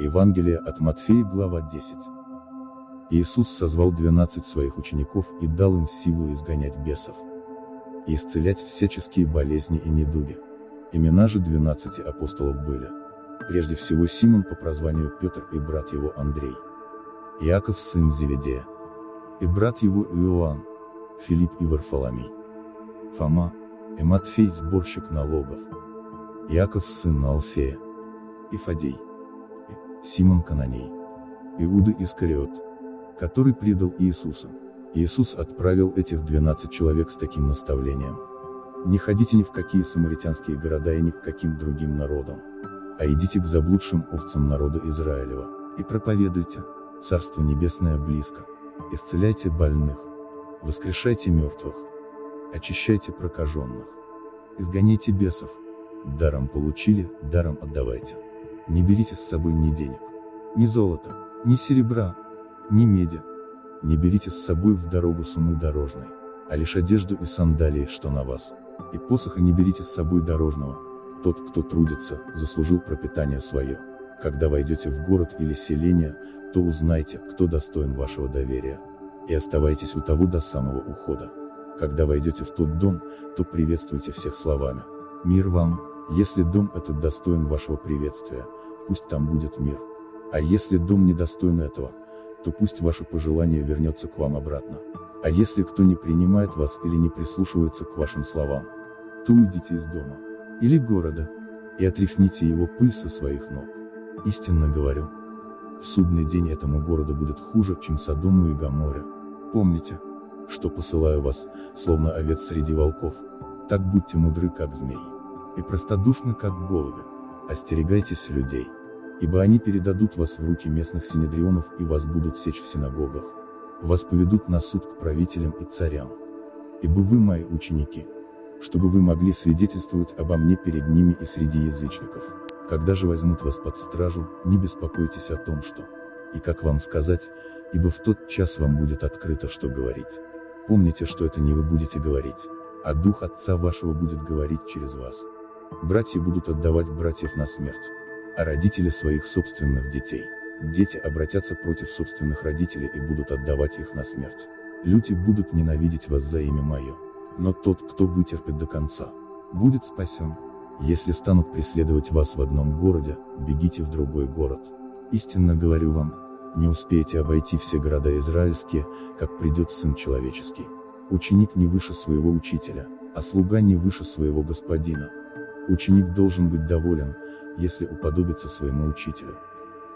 Евангелие от Матфея, глава 10. Иисус созвал двенадцать своих учеников и дал им силу изгонять бесов и исцелять всяческие болезни и недуги. Имена же двенадцати апостолов были. Прежде всего Симон по прозванию Петр и брат его Андрей. Иаков сын Зеведея. И брат его Иоанн. Филипп и Варфоломей. Фома, и Матфей сборщик налогов. Иаков сын Алфея. И Фадей. Симон Кананей. Иуда Искариот, который предал Иисуса. Иисус отправил этих 12 человек с таким наставлением. Не ходите ни в какие самаритянские города и ни к каким другим народам, а идите к заблудшим овцам народа Израилева, и проповедуйте, Царство Небесное близко, исцеляйте больных, воскрешайте мертвых, очищайте прокаженных, изгоняйте бесов, даром получили, даром отдавайте. Не берите с собой ни денег, ни золота, ни серебра, ни меди, не берите с собой в дорогу суммы дорожной, а лишь одежду и сандалии, что на вас. И посоха не берите с собой дорожного. Тот, кто трудится, заслужил пропитание свое. Когда войдете в город или селение, то узнайте, кто достоин вашего доверия. И оставайтесь у того до самого ухода. Когда войдете в тот дом, то приветствуйте всех словами. Мир вам, если дом этот достоин вашего приветствия, пусть там будет мир. А если дом недостоин этого, то пусть ваше пожелание вернется к вам обратно. А если кто не принимает вас или не прислушивается к вашим словам, то уйдите из дома, или города, и отряхните его пыль со своих ног. Истинно говорю, в судный день этому городу будет хуже, чем Содому и Гаморе. Помните, что посылаю вас, словно овец среди волков, так будьте мудры, как змеи, и простодушны, как голуби, остерегайтесь людей ибо они передадут вас в руки местных синедрионов и вас будут сечь в синагогах. Вас поведут на суд к правителям и царям. Ибо вы мои ученики, чтобы вы могли свидетельствовать обо мне перед ними и среди язычников. Когда же возьмут вас под стражу, не беспокойтесь о том, что, и как вам сказать, ибо в тот час вам будет открыто, что говорить. Помните, что это не вы будете говорить, а Дух Отца вашего будет говорить через вас. Братья будут отдавать братьев на смерть а родители своих собственных детей. Дети обратятся против собственных родителей и будут отдавать их на смерть. Люди будут ненавидеть вас за имя мое. Но тот, кто вытерпит до конца, будет спасен. Если станут преследовать вас в одном городе, бегите в другой город. Истинно говорю вам, не успеете обойти все города израильские, как придет Сын Человеческий. Ученик не выше своего учителя, а слуга не выше своего господина. Ученик должен быть доволен, если уподобится своему учителю.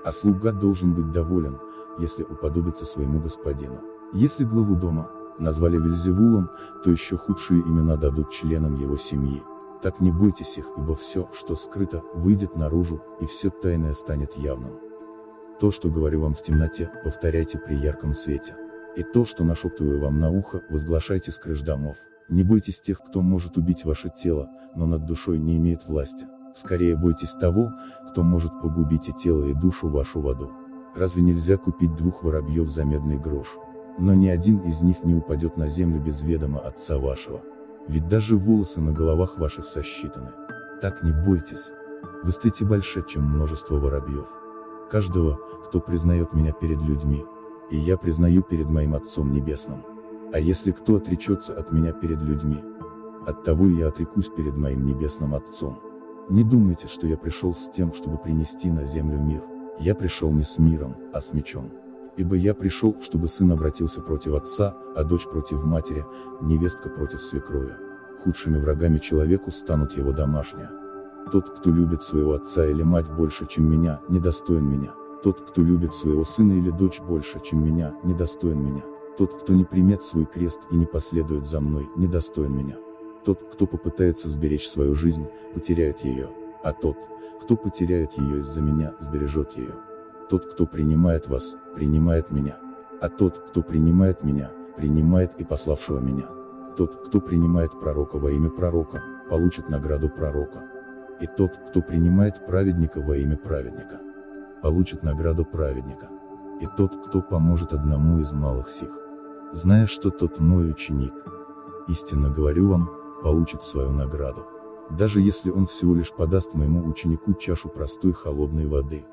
А слуга должен быть доволен, если уподобится своему господину. Если главу дома, назвали Вельзевулом, то еще худшие имена дадут членам его семьи. Так не бойтесь их, ибо все, что скрыто, выйдет наружу, и все тайное станет явным. То, что говорю вам в темноте, повторяйте при ярком свете. И то, что нашептываю вам на ухо, возглашайте с крыш домов. Не бойтесь тех, кто может убить ваше тело, но над душой не имеет власти. Скорее бойтесь того, кто может погубить и тело, и душу вашу в аду. Разве нельзя купить двух воробьев за медный грош? Но ни один из них не упадет на землю без ведома Отца вашего. Ведь даже волосы на головах ваших сосчитаны. Так не бойтесь. Вы стоите больше, чем множество воробьев. Каждого, кто признает меня перед людьми, и я признаю перед моим Отцом Небесным. А если кто отречется от меня перед людьми, от того я отрекусь перед моим Небесным Отцом. Не думайте, что я пришел с тем, чтобы принести на землю мир. Я пришел не с миром, а с мечом. Ибо я пришел, чтобы сын обратился против отца, а дочь против матери, невестка против свекрови. Худшими врагами человеку станут его домашние. Тот, кто любит своего отца или мать больше, чем меня, недостоин меня. Тот, кто любит своего сына или дочь больше, чем меня, недостоин меня. Тот, кто не примет свой крест и не последует за мной, недостоин меня. Тот, кто попытается сберечь свою жизнь, потеряет ее, а тот, кто потеряет ее из-за меня, сбережет ее. Тот, кто принимает вас, принимает меня. А тот, кто принимает меня, принимает и пославшего меня. Тот, кто принимает пророка во имя пророка, получит награду пророка. И тот, кто принимает праведника во имя праведника, получит награду праведника. И тот, кто поможет одному из малых сих, зная, что тот мой ученик. Истинно говорю вам, получит свою награду. Даже если он всего лишь подаст моему ученику чашу простой холодной воды,